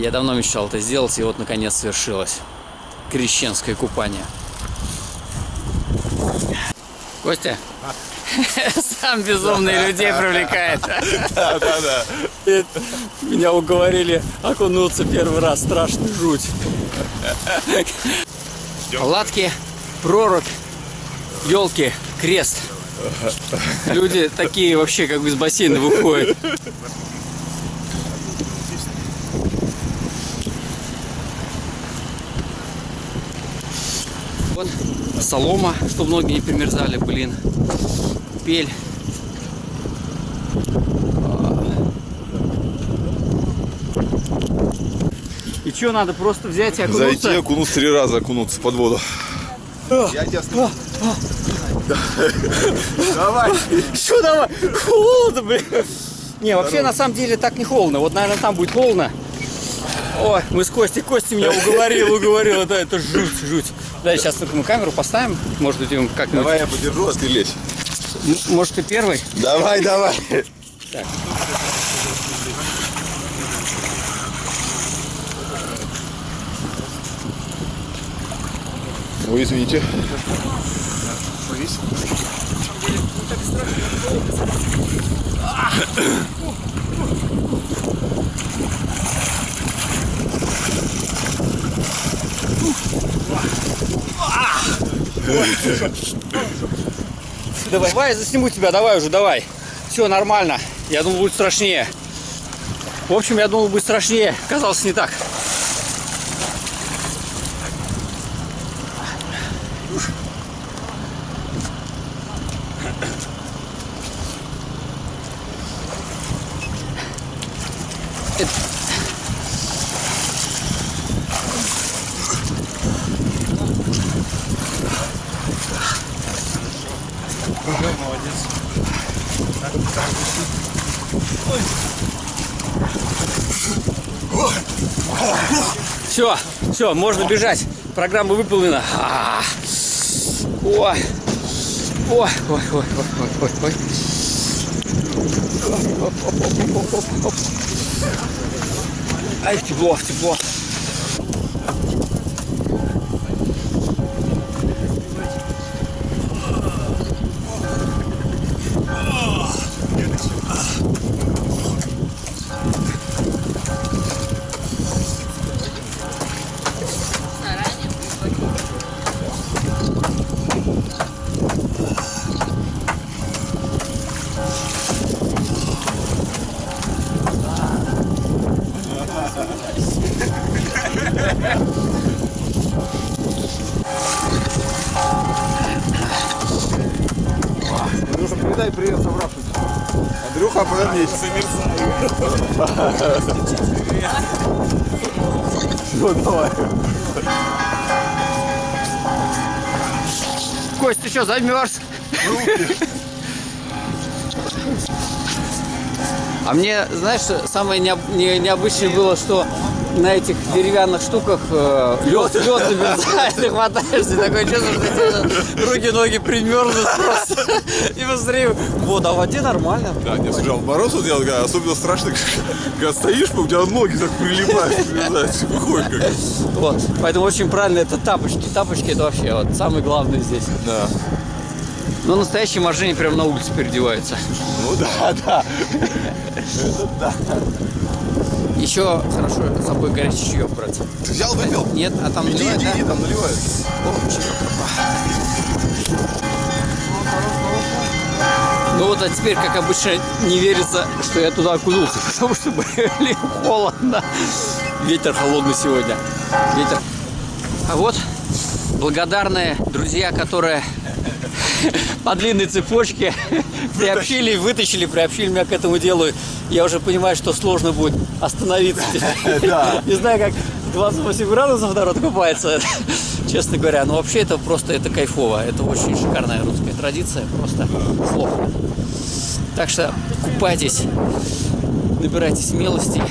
Я давно мечтал это сделать, и вот наконец свершилось. Крещенское купание. Костя, сам безумный людей привлекает. Да, да, да. Меня уговорили окунуться первый раз, страшно жуть. Палатки, прорубь, елки, крест. Люди такие вообще как бы из бассейна выходят. Вот солома, что многие не примерзали, блин. Пель. И что, надо просто взять и окунуться? Зайти, окунуться три раза, окунуться под воду. Я тебя слышу. Давай. Что давай? Холодно, блин. Не, вообще на самом деле так не холодно. Вот, наверное, там будет холодно. Ой, мы с Костей, Костя меня уговорил, уговорил. Это, это жуть, жуть. Да, сейчас только мы камеру поставим. Может быть, как Давай я подержу, а ты лезь. Может, ты первый? Давай, давай. Так. Ой, извините. Давай, давай, я засниму тебя, давай уже, давай. Все, нормально. Я думал, будет страшнее. В общем, я думал, будет страшнее. Казалось, не так. Все, все, можно бежать. Программа выполнена. А, Ой, ой, ой, ой, ой, ой, ой, ой. Ай, тепло, тепло. Передай привет собравшимся. Андрюха, повернись. Ну, давай. Кость, ты что, замерз? А мне, знаешь, самое необ- не- необычное было, что на этих деревянных штуках э, лед, лед замерзает, ты хватаешься, такое чувство, что тебе руки, ноги примерзнут просто. И быстрее. Вот, а в воде нормально. Да, не слушай, а в мороз вот я особенно страшно, когда стоишь, у тебя ноги так прилипают, прилипают, выходишь как. Вот. Поэтому очень правильно это тапочки. Тапочки это вообще вот самое главное здесь. Да. Но настоящие моржени прямо на улице переодеваются. Ну да, да. Еще хорошо с собой горячий чаек брать. Ты взял, выпил? Нет, а там Иди, наливают, иди, да? иди, там наливают. О, чаек. Ну вот, а теперь, как обычно, не верится, что я туда окунулся, потому что, блин, холодно. Ветер холодный сегодня. Ветер. А вот благодарные друзья, которые по длинной цепочке приобщили, вытащили, приобщили меня к этому делу. Я уже понимаю, что сложно будет остановиться. Не знаю, как 28 градусов народ купается, честно говоря. Но вообще это просто это кайфово. Это очень шикарная русская традиция, просто слов. Так что купайтесь, набирайте смелости